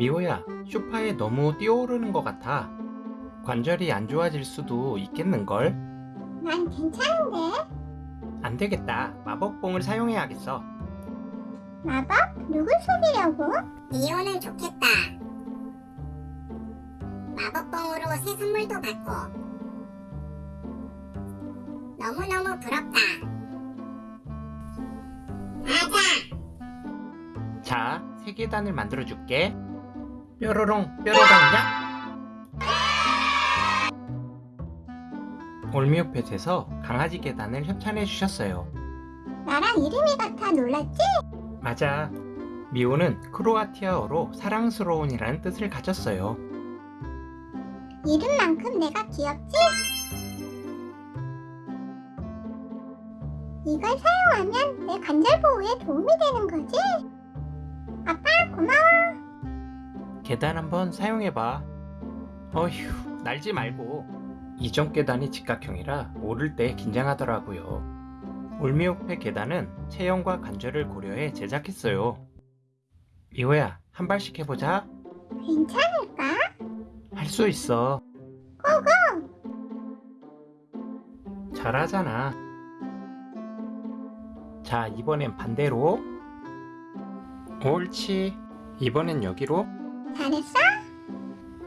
미호야, 쇼파에 너무 뛰어오르는 것 같아. 관절이 안 좋아질 수도 있겠는걸? 난 괜찮은데? 안 되겠다. 마법봉을 사용해야겠어. 마법? 누굴 속이려고? 이호는 좋겠다. 마법봉으로 새 선물도 받고. 너무너무 부럽다. 맞아! 자, 세 계단을 만들어줄게. 뾰로롱, 뾰로롱냐? 올미오펫에서 강아지 계단을 협찬해 주셨어요. 나랑 이름이 같아 놀랐지? 맞아. 미호는 크로아티아어로 사랑스러운이라는 뜻을 가졌어요. 이름만큼 내가 귀엽지? 이걸 사용하면 내 관절 보호에 도움이 되는 거지? 아빠 고마워 계단 한번 사용해봐. 어휴, 날지 말고. 이전 계단이 직각형이라 오를 때 긴장하더라고요. 올미오페 계단은 체형과 관절을 고려해 제작했어요. 미호야, 한 발씩 해보자. 괜찮을까? 할 수 있어. 고고! 잘하잖아. 자, 이번엔 반대로. 옳지. 이번엔 여기로. 잘했어?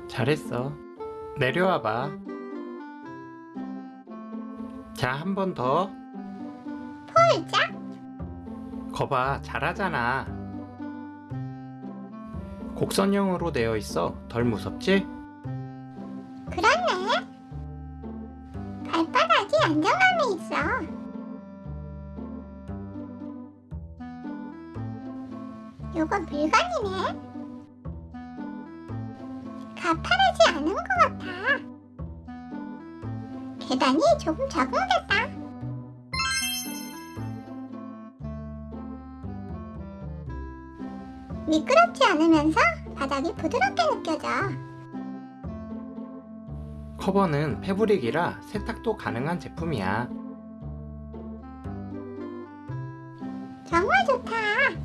잘했어. 내려와봐. 자, 한 번 더. 폴짝? 거봐, 잘하잖아. 곡선형으로 되어 있어. 덜 무섭지? 그렇네 발바닥이 안정감이 있어 요건 물건이네 가파르지 않은 것 같아. 계단이 조금 적응됐다. 미끄럽지 않으면서 바닥이 부드럽게 느껴져. 커버는 패브릭이라 세탁도 가능한 제품이야. 정말 좋다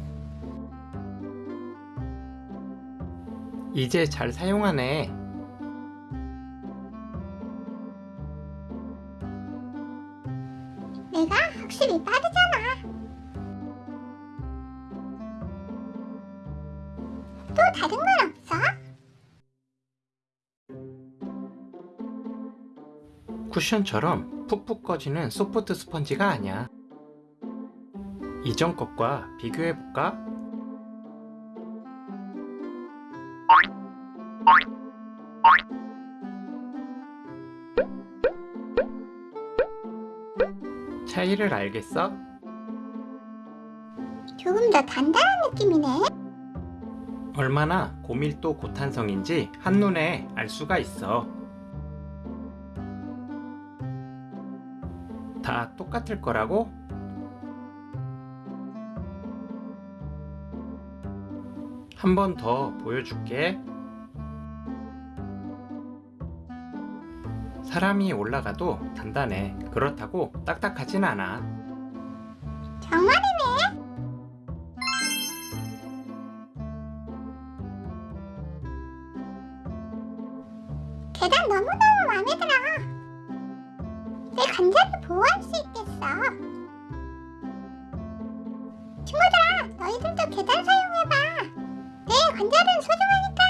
이제 잘 사용하네. 내가 확실히 빠르잖아. 또 다른 건 없어? 쿠션처럼 푹푹 꺼지는 소프트 스펀지가 아니야. 이전 것과 비교해볼까? 차이를 알겠어? 조금 더 단단한 느낌이네. 얼마나 고밀도 고탄성인지 한눈에 알 수가 있어. 다 똑같을 거라고? 한 번 더 보여줄게. 사람이 올라가도 단단해. 그렇다고 딱딱하진 않아. 정말이네. 계단 너무너무 마음에 들어. 내 관절을 보호할 수 있겠어. 친구들아, 너희들도 계단 사용해봐. 내 관절은 소중하니까.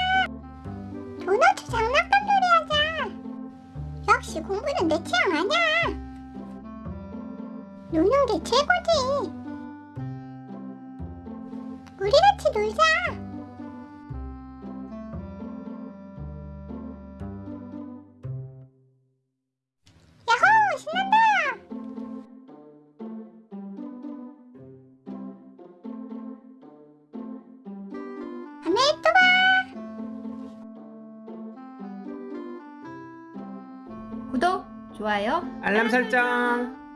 도넛 장난감. 역시 공부는 내 취향 아니야. 노는 게 최고지. 우리 같이 놀자. 구독, 좋아요, 알람 설정!